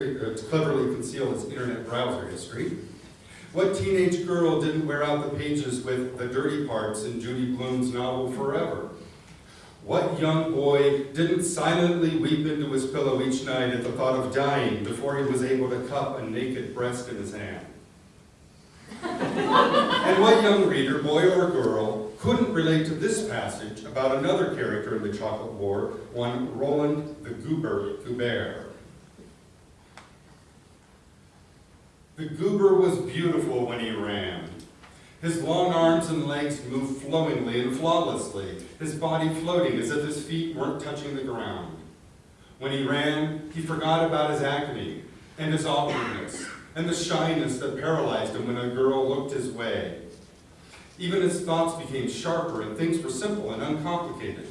Uh, to cleverly conceal its internet browser history. What teenage girl didn't wear out the pages with the dirty parts in Judy Blume's novel Forever? What young boy didn't silently weep into his pillow each night at the thought of dying before he was able to cup a naked breast in his hand? and what young reader, boy or girl, couldn't relate to this passage about another character in the Chocolate War, one Roland the Goober Goubert? The goober was beautiful when he ran. His long arms and legs moved flowingly and flawlessly, his body floating as if his feet weren't touching the ground. When he ran, he forgot about his acne and his awkwardness and the shyness that paralyzed him when a girl looked his way. Even his thoughts became sharper and things were simple and uncomplicated.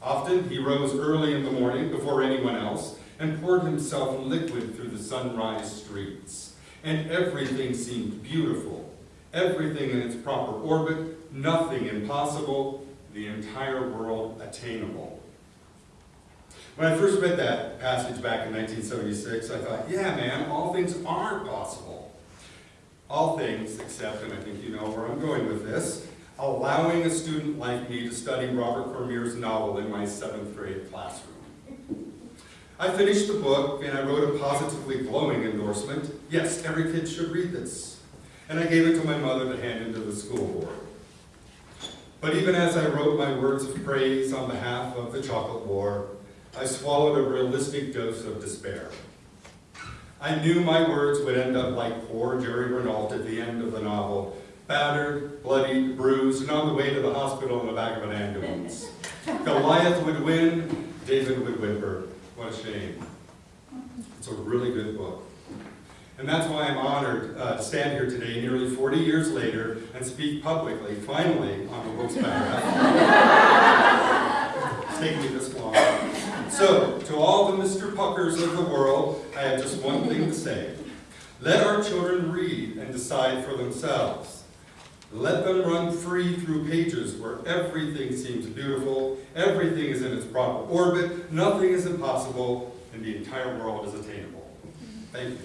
Often he rose early in the morning before anyone else and poured himself liquid through the sunrise streets and everything seemed beautiful, everything in its proper orbit, nothing impossible, the entire world attainable. When I first read that passage back in 1976, I thought, yeah, man, all things are possible. All things, except, and I think you know where I'm going with this, allowing a student like me to study Robert Cormier's novel in my seventh grade classroom. I finished the book and I wrote a positively glowing endorsement. Yes, every kid should read this. And I gave it to my mother to hand into the school board. But even as I wrote my words of praise on behalf of the chocolate war, I swallowed a realistic dose of despair. I knew my words would end up like poor Jerry Renault at the end of the novel, battered, bloodied, bruised, and on the way to the hospital in the back of an ambulance. Goliath would win, David would whimper. What a shame. It's a really good book. And that's why I'm honored uh, to stand here today, nearly 40 years later, and speak publicly, finally, on the book's biography. it's taken me this long. So, to all the Mr. Puckers of the world, I have just one thing to say. Let our children read and decide for themselves. Let them run free through pages where everything seems beautiful, everything is in its proper orbit, nothing is impossible, and the entire world is attainable. Thank you.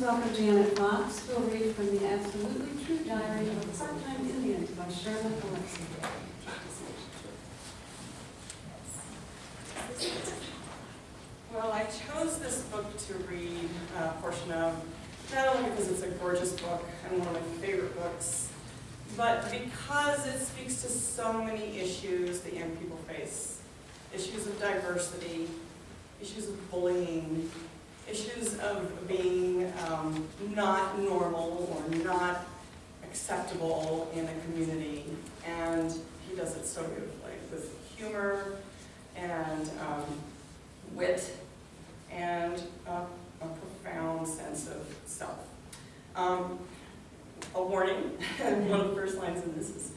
Welcome Janet Fox, who will read from the Absolutely True Diary of a Part-Time Indian by Sherman Alexie. Well, I chose this book to read a portion of, not only because it's a gorgeous book and one of my favorite books, but because it speaks to so many issues that young people face. Issues of diversity, issues of bullying, issues of being um, not normal or not acceptable in a community. And he does it so beautifully with humor and um, wit and a, profound sense of self. Um, a warning, one of the first lines in this is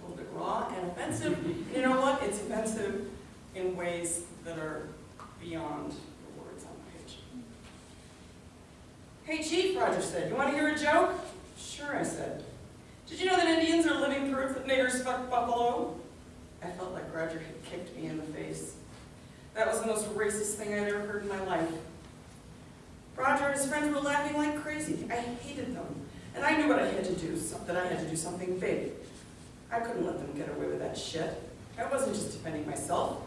a little bit raw and offensive. You know what? It's offensive in ways that are beyond the words on the page. Hey Chief, Roger said, you want to hear a joke? Sure, I said. Did you know that Indians are living proof that niggers fuck buffalo? I felt like Roger had kicked me in the face. That was the most racist thing I'd ever heard in my life. Roger and his friends were laughing like crazy. I hated them. And I knew what I had to do, that I had to do something big. I couldn't let them get away with that shit. I wasn't just defending myself.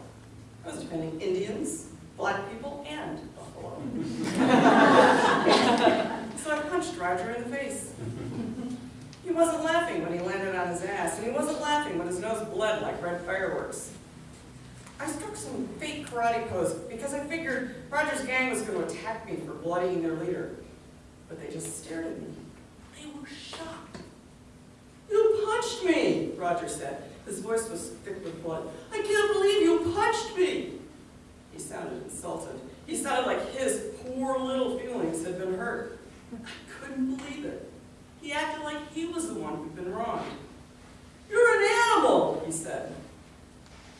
I was defending Indians, black people, and Buffalo. so I punched Roger in the face. He wasn't laughing when he landed on his ass, and he wasn't laughing when his nose bled like red fireworks. I struck some fake karate pose because I figured Roger's gang was going to attack me for bloodying their leader. But they just stared at me. They were shocked. You punched me, Roger said. His voice was thick with blood. I can't believe you punched me. He sounded insulted. He sounded like his poor little feelings had been hurt. I couldn't believe it. He acted like he was the one who'd been wronged. You're an animal, he said.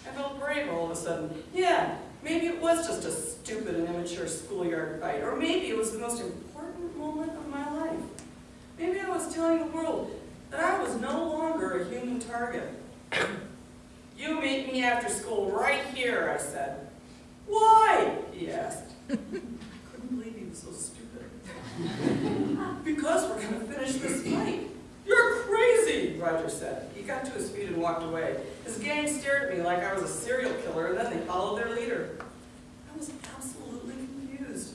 I felt brave all of a sudden. Yeah, maybe it was just a stupid and immature schoolyard fight, or maybe it was the most important moment of my life. Maybe I was telling the world that I was no longer a human target. You meet me after school right here, I said. Why? he asked. I couldn't believe he was so stupid. Because we're gonna finish this fight. You're crazy, Roger said. He got to his feet and walked away. His gang stared at me like I was a serial killer, and then they followed their leader. I was absolutely confused.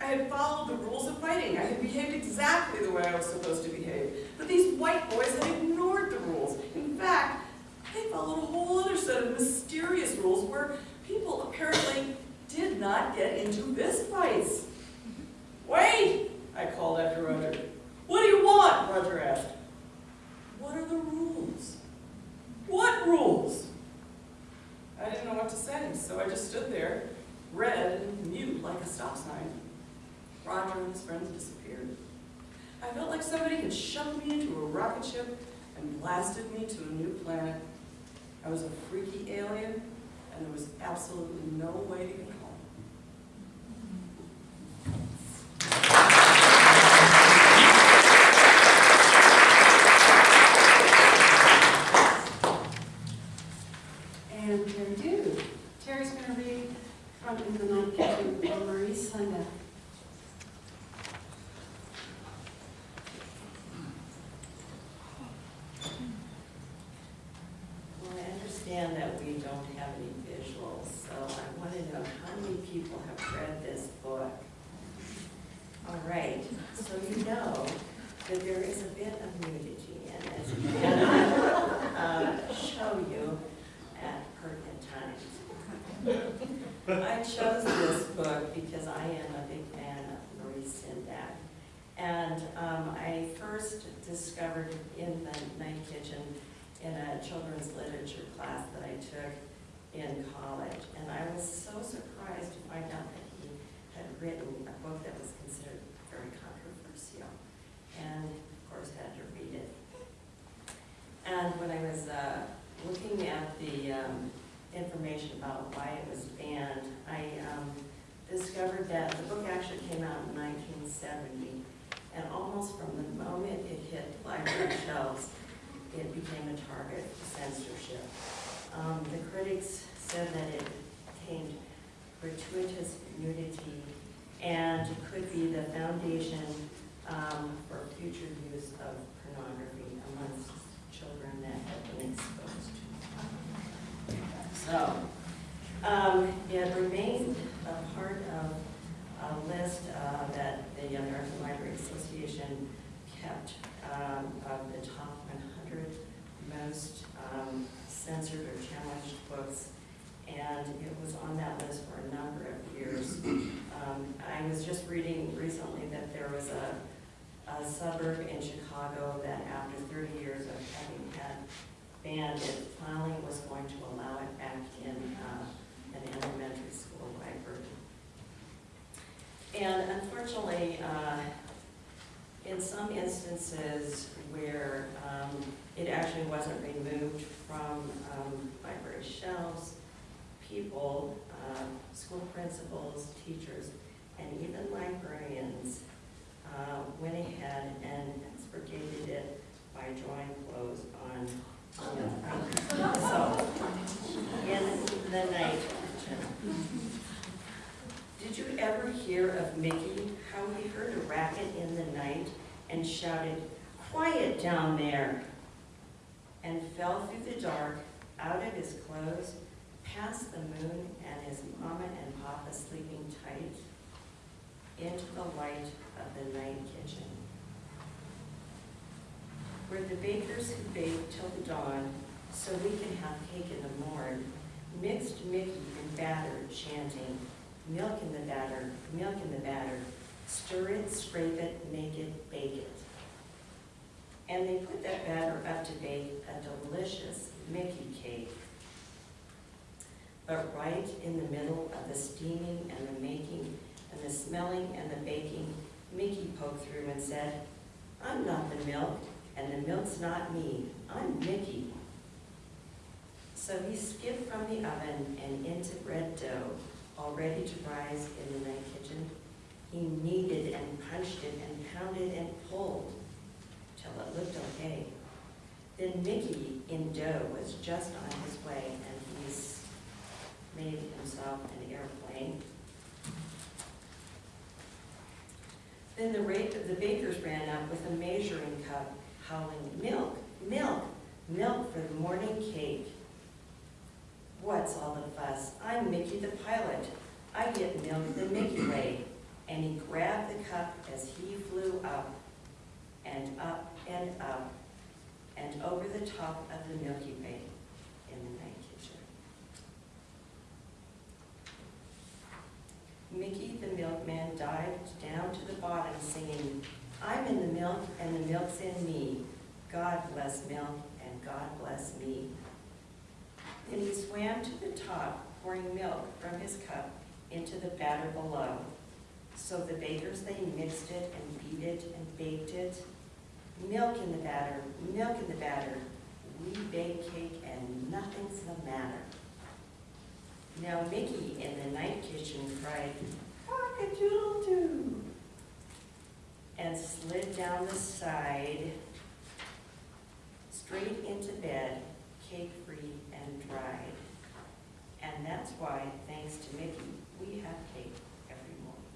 I had followed the rules of fighting. I had behaved exactly the way I was supposed to behave. But these white boys had ignored the rules. In fact, they followed a whole other set of mysterious rules where people apparently did not get into fist fights. Wait, I called after Roger. What do you want? Roger asked. What are the rules? What rules? I didn't know what to say, so I just stood there, red and mute like a stop sign. Roger and his friends disappeared. I felt like somebody had shoved me into a rocket ship and blasted me to a new planet. I was a freaky alien, and there was absolutely no way to get home. And Terry do. Terry's going to read from In the Night Kitchen by Maurice Sendak. Well, I understand that we don't have any visuals, so I want to know how many people have read this book? All right, so you know that there is a bit of nudity in it, and I will uh, show you at pertinent times. I chose this book because I am a big fan of Maurice Sendak. And um, I first discovered in the night kitchen in a children's literature class that I took in college. And I was so surprised to find out that he had written a book that was considered very controversial. And of course had to read it. And when I was uh, looking at the um, information about why it was banned, I um, discovered that the book actually came out in 1970. And almost from the moment it hit library shelves, it became a target for censorship. Um, the critics said that it contained gratuitous nudity and could be the foundation um, for future use of pornography amongst children that have been exposed to. So, um, it remained a part of a list uh, that the American Library Association kept um, of the top 100 most um, censored or challenged books, and it was on that list for a number of years. Um, I was just reading recently that there was a, a suburb in Chicago that after 30 years of having had banned it, finally was going to allow it back in uh, an elementary school library. And unfortunately, uh, in some instances where um, it actually wasn't removed from um, library shelves, people, uh, school principals, teachers, and even librarians uh, went ahead and expurgated it by drawing clothes on so, in the night. Did you ever hear of Mickey, how he heard a racket in the night and shouted, quiet down there, and fell through the dark, out of his clothes, past the moon and his mama and papa sleeping tight, into the light of the night kitchen? Where the bakers who baked till the dawn, so we can have cake in the morn, mixed Mickey in batter, chanting, milk in the batter, milk in the batter, stir it, scrape it, make it, bake it. And they put that batter up to bake a delicious Mickey cake. But right in the middle of the steaming and the making and the smelling and the baking, Mickey poked through and said, I'm not the milk, and the milk's not me, I'm Mickey. So he skipped from the oven and into bread dough, all ready to rise in the night kitchen. He kneaded and punched it and pounded and pulled. till it looked okay. Then Mickey in dough was just on his way, and he's made himself an airplane. Then the rate of the bakers ran up with a measuring cup, howling, milk, milk, milk for the morning cake. What's all the fuss? I'm Mickey the pilot. I get milk the Mickey way. And he grabbed the cup as he flew up and up and up and over the top of the Milky Way in the night kitchen. Mickey the milkman dived down to the bottom singing, I'm in the milk and the milk's in me. God bless milk and God bless me. Then he swam to the top, pouring milk from his cup into the batter below. So the bakers, they mixed it and beat it and baked it. Milk in the batter, milk in the batter. We bake cake and nothing's the matter. Now Mickey in the night kitchen cried, cock-a-doodle-doo, and slid down the side, straight into bed, cake-free and dried. And that's why, thanks to Mickey, we have cake every morning.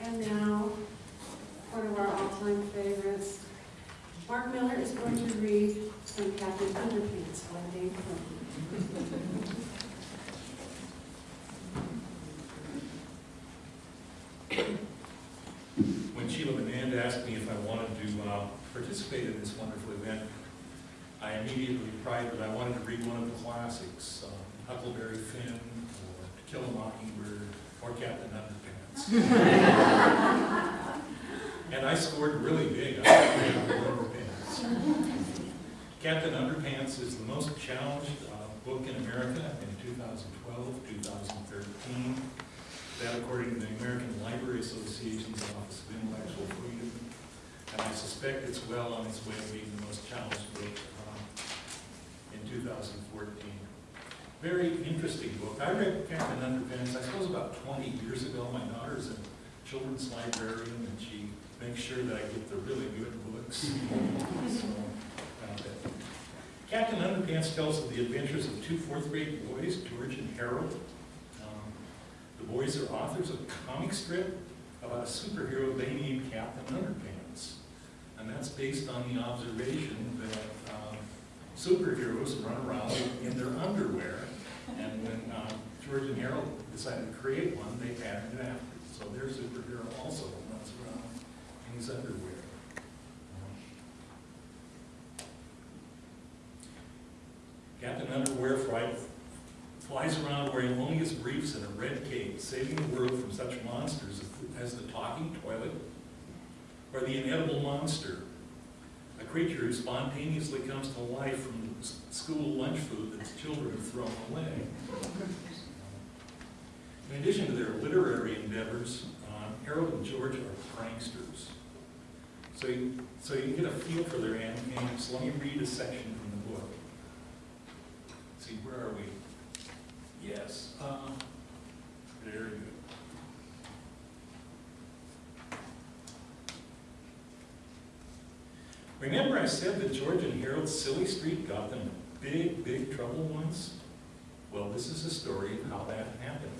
And now, one of our all-time favorites, Mark Miller is going to read from Captain Underpants by Dave Quinn. When Sheila Manand asked me if I wanted to uh, participate in this wonderful event, I immediately replied that I wanted to read one of the classics, uh, Huckleberry Finn, or To Kill a Mockingbird, or Captain Underpants. And I scored really big on Captain Underpants. Captain Underpants is the most challenged uh, book in America in 2012, 2013. That according to the American Library Association's Office of Intellectual Freedom. And I suspect it's well on its way to being the most challenged book um, in 2014. Very interesting book. I read Captain Underpants, I suppose about 20 years ago. My daughter's a children's librarian and she makes sure that I get the really good books. So, uh, Captain Underpants tells of the adventures of two fourth grade boys, George and Harold. Um, The boys are authors of a comic strip about a superhero they named Captain Underpants. And that's based on the observation that um, superheroes run around in their underwear. And when um, George and Harold decided to create one, they patterned it after. So their superhero also runs around in his underwear. Captain Underwear flies around wearing only his briefs and a red cape, saving the world from such monsters as the talking toilet or the inedible monster, a creature who spontaneously comes to life from s- school lunch food that the children have thrown away. In addition to their literary endeavors, um, Harold and George are pranksters. So you, so you can get a feel for their antics. Let me read a section from the book. See, where are we? Yes, uh, very good. Remember I said that George and Harold's silly streak got them big, big trouble once? Well, this is a story of how that happened.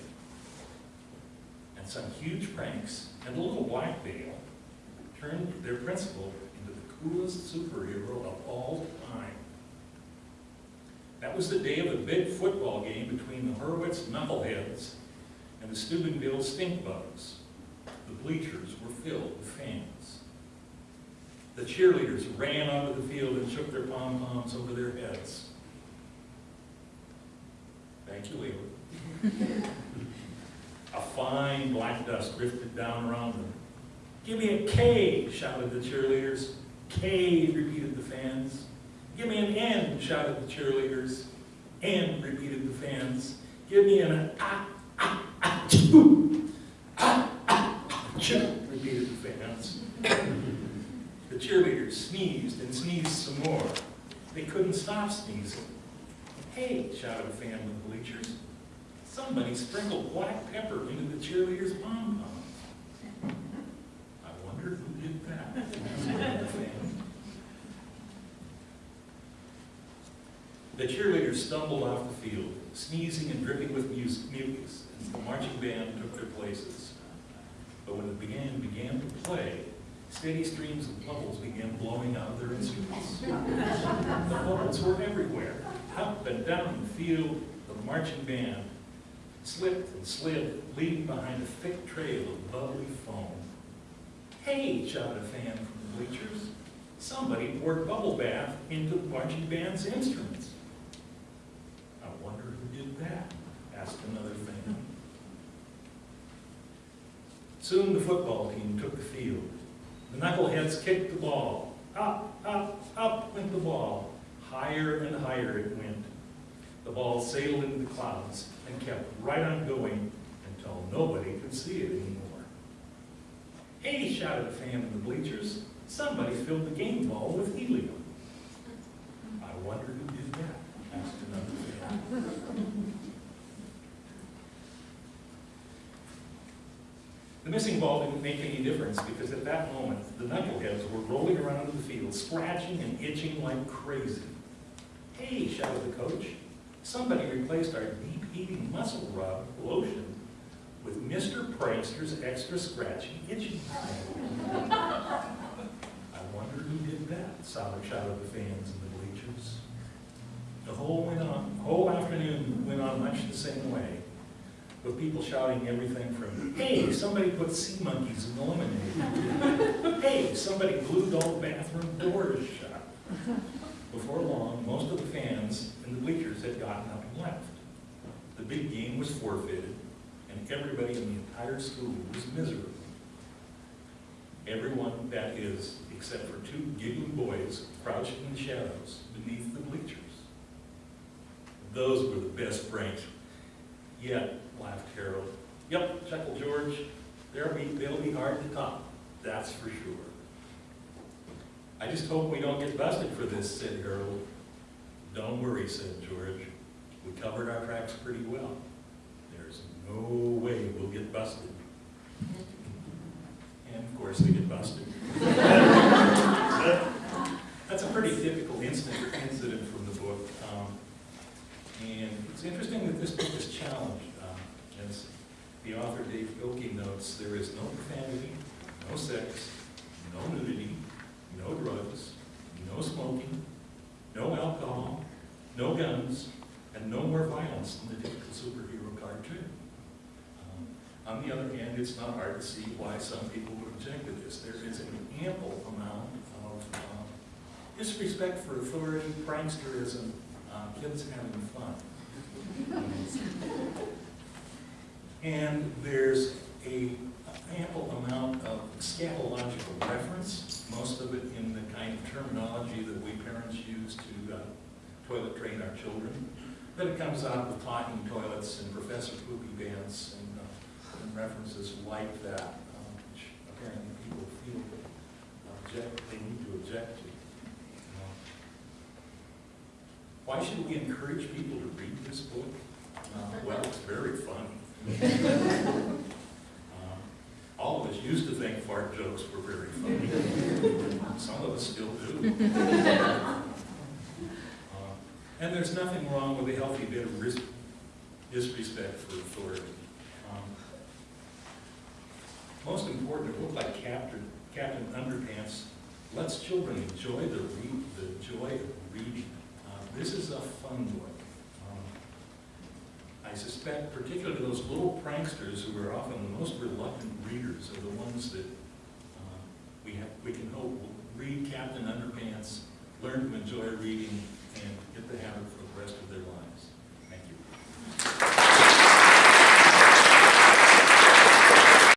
And some huge pranks and a little black veil turned their principal into the coolest superhero of all time. That was the day of a big football game between the Horwitz Knuckleheads and the Steubenville Stinkbugs. The bleachers were filled with fans. The cheerleaders ran onto the field and shook their pom-poms over their heads. Thank you, Leila. A fine black dust drifted down around them. Give me a K, shouted the cheerleaders. K, repeated the fans. Give me an N, shouted the cheerleaders. N, repeated the fans. Give me an ah, ah, ah, choo. Ah, ah, ah, choo, repeated the fans. The cheerleaders sneezed and sneezed some more. They couldn't stop sneezing. Hey, shouted a fan in the bleachers. Somebody sprinkled black pepper into the cheerleaders' pom pom. I wonder who did that. The cheerleaders stumbled off the field, sneezing and dripping with mucus as the marching band took their places. But when the band began to play, steady streams of bubbles began blowing out of their instruments. The bubbles were everywhere, up and down the field, the marching band slipped and slid, leaving behind a thick trail of bubbly foam. Hey, shouted a fan from the bleachers. Somebody poured bubble bath into the marching band's instruments. I wonder who did that, asked another fan. Soon the football team took the field. The knuckleheads kicked the ball. Up, up, up went the ball. Higher and higher it went. The ball sailed into the clouds and kept right on going until nobody could see it anymore. Hey, shouted a fan in the bleachers. Somebody filled the game ball with helium. I wonder who did that, asked another fan. Missing ball didn't make any difference because at that moment, the knuckleheads were rolling around in the field, scratching and itching like crazy. Hey, shouted the coach, somebody replaced our deep-eating muscle rub lotion with Mr. Prankster's extra scratchy itchy. I wonder who did that, Solid shouted the fans in the bleachers. The whole went on, whole afternoon went on much the same way, with people shouting everything from, hey, somebody put sea monkeys in the lemonade. Hey, somebody glued all the bathroom doors shut. Before long, most of the fans in the bleachers had gotten up and left. The big game was forfeited, and everybody in the entire school was miserable. Everyone, that is, except for two giggling boys crouched in the shadows beneath the bleachers. Those were the best pranks. Yeah, laughed Harold. Yep, chuckled George. They'll be, they'll be hard to top, that's for sure. I just hope we don't get busted for this, said Harold. Don't worry, said George. We covered our tracks pretty well. There's no way we'll get busted. And of course, they get busted. That's a pretty typical incident, incident from the book. Um, And it's interesting that this book is challenged. Um, As the author Dav Pilkey notes, there is no profanity, no sex, no nudity, no drugs, no smoking, no alcohol, no guns, and no more violence than the typical superhero cartoon. Um, On the other hand, it's not hard to see why some people would object to this. There is an ample amount of um, disrespect for authority, pranksterism, uh, kids having fun. And there's a ample amount of scatological reference, most of it in the kind of terminology that we parents use to uh, toilet train our children. Then it comes out with talking toilets and Professor Poopy Pants and, uh, and references like that, um, which apparently people feel object, they need to object to. Uh, Why should we encourage people to read this book? Uh, Well, it's very funny. Uh, All of us used to think fart jokes were very funny. Some of us still do. Uh, And there's nothing wrong with a healthy bit of disrespect for authority. Um, Most important, a book like Captain, Captain Underpants lets children enjoy the the joy of reading. This is a fun book. Um, I suspect particularly those little pranksters who are often the most reluctant readers are the ones that uh, we have, we can hope will read Captain Underpants, learn to enjoy reading, and get the habit for the rest of their lives.